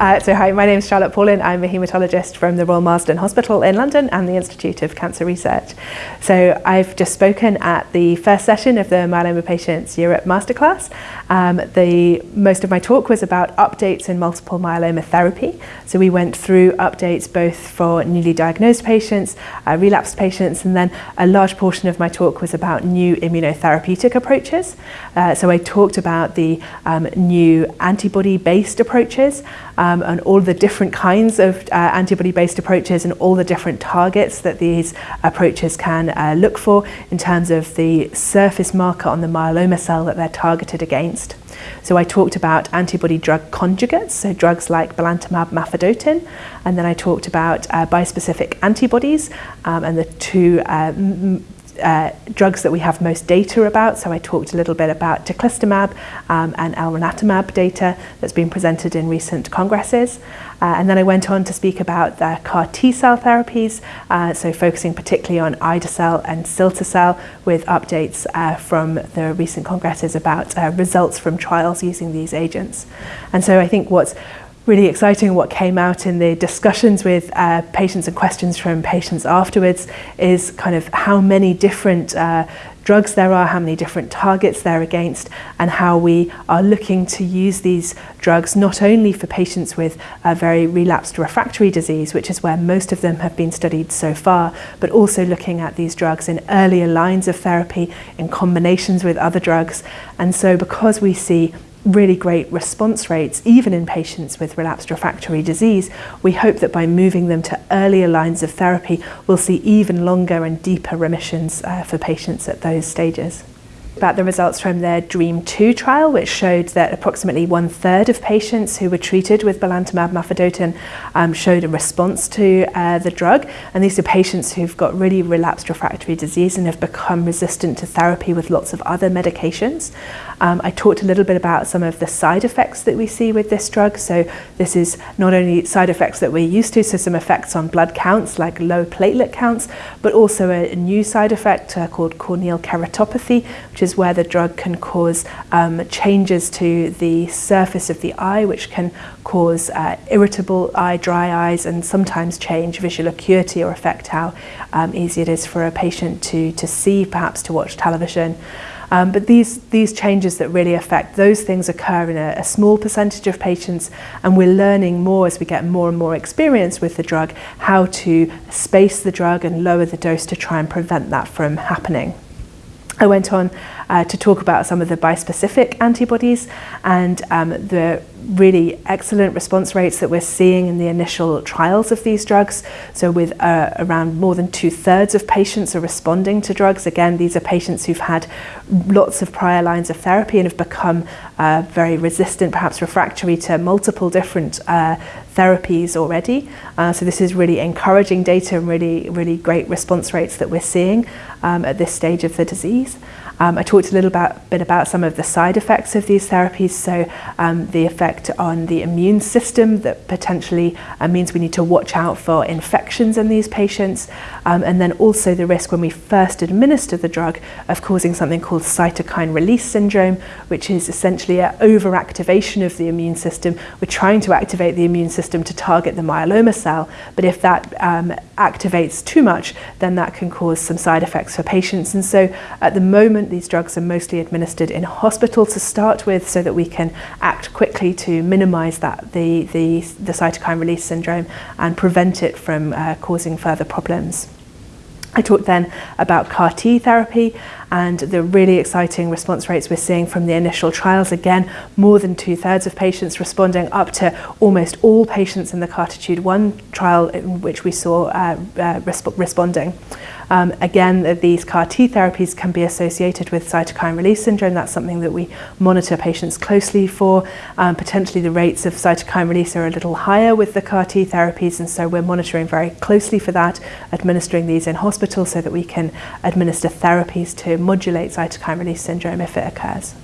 Uh, so hi, my name is Charlotte Pawlyn. I'm a haematologist from the Royal Marsden Hospital in London and the Institute of Cancer Research. So I've just spoken at the first session of the Myeloma Patients Europe Masterclass. Um, the, most of my talk was about updates in multiple myeloma therapy. So we went through updates both for newly diagnosed patients, uh, relapsed patients, and then a large portion of my talk was about new immunotherapeutic approaches. Uh, so I talked about the um, new antibody-based approaches, um, and all the different kinds of uh, antibody-based approaches and all the different targets that these approaches can uh, look for in terms of the surface marker on the myeloma cell that they're targeted against. So I talked about antibody drug conjugates, so drugs like belantamab mafodotin, and then I talked about uh, bispecific antibodies um, and the two uh, uh, drugs that we have most data about. So I talked a little bit about teclistamab um, and elranatamab data that's been presented in recent congresses. Uh, and then I went on to speak about the CAR T cell therapies, uh, so focusing particularly on ide-cel and cilta-cel with updates uh, from the recent congresses about uh, results from trials using these agents. And so I think what's really exciting what came out in the discussions with uh, patients and questions from patients afterwards is kind of how many different uh, drugs there are, how many different targets they're against, and how we are looking to use these drugs not only for patients with a very relapsed refractory disease, which is where most of them have been studied so far, but also looking at these drugs in earlier lines of therapy in combinations with other drugs. And so because we see really great response rates, even in patients with relapsed refractory disease, we hope that by moving them to earlier lines of therapy, we'll see even longer and deeper remissions uh, for patients at those stages about the results from their DREAMM-2 trial, which showed that approximately one third of patients who were treated with belantamab mafodotin um, showed a response to uh, the drug. And these are patients who've got really relapsed refractory disease and have become resistant to therapy with lots of other medications. Um, I talked a little bit about some of the side effects that we see with this drug. So this is not only side effects that we're used to, so some effects on blood counts like low platelet counts, but also a, new side effect uh, called corneal keratopathy, which is is where the drug can cause um, changes to the surface of the eye, which can cause uh, irritable eye, dry eyes, and sometimes change visual acuity or affect how um, easy it is for a patient to, to see, perhaps to watch television. Um, but these, these changes that really affect those things occur in a, a small percentage of patients and we're learning more as we get more and more experience with the drug how to space the drug and lower the dose to try and prevent that from happening. I went on uh, to talk about some of the bispecific antibodies and um, the really excellent response rates that we're seeing in the initial trials of these drugs. So with uh, around more than two thirds of patients are responding to drugs. Again, these are patients who've had lots of prior lines of therapy and have become uh, very resistant, perhaps refractory to multiple different uh, therapies already. Uh, so this is really encouraging data and really, really great response rates that we're seeing um, at this stage of the disease. Um, I talked a little about, bit about some of the side effects of these therapies, so um, the effect on the immune system that potentially uh, means we need to watch out for infections in these patients, um, and then also the risk when we first administer the drug of causing something called cytokine release syndrome, which is essentially an overactivation of the immune system. We're trying to activate the immune system to target the myeloma cell, but if that um, activates too much, then that can cause some side effects for patients. And so at the moment, these drugs are mostly administered in hospital to start with so that we can act quickly to minimize that, the, the, the cytokine release syndrome and prevent it from uh, causing further problems. I talked then about CAR T therapy and the really exciting response rates we're seeing from the initial trials. Again, more than two thirds of patients responding up to almost all patients in the CARTITUDE 1 trial in which we saw uh, uh, resp responding. Um, again, these CAR T therapies can be associated with cytokine release syndrome. That's something that we monitor patients closely for. Um, potentially the rates of cytokine release are a little higher with the CAR T therapies, and so we're monitoring very closely for that, administering these in hospital so that we can administer therapies to modulate cytokine release syndrome if it occurs.